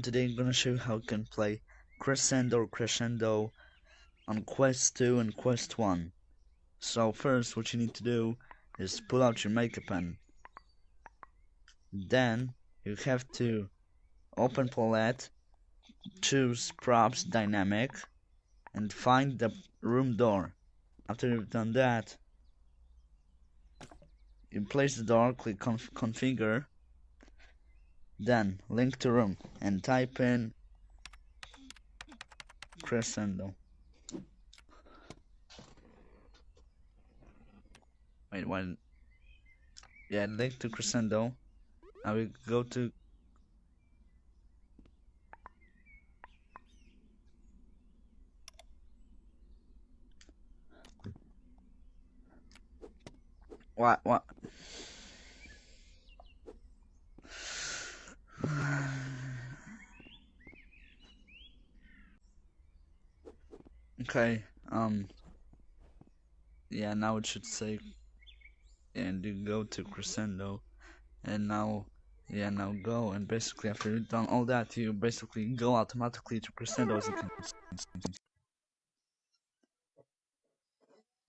today I'm gonna show you how you can play Crescendo or Crescendo on Quest 2 and Quest 1. So first what you need to do is pull out your maker pen. Then you have to open palette, choose props dynamic and find the room door. After you've done that, you place the door, click conf configure then link to room and type in crescendo. Wait, one. Yeah, link to crescendo. I will go to what what Okay, um, yeah, now it should say, and you go to Crescendo, and now, yeah, now go, and basically after you've done all that, you basically go automatically to Crescendo as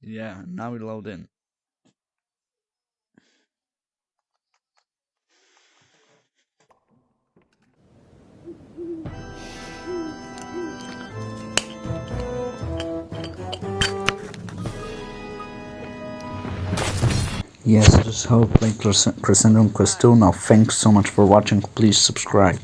Yeah, now we load in. Yes, this is how I play Crescendo Quest 2. Now, thanks so much for watching. Please subscribe.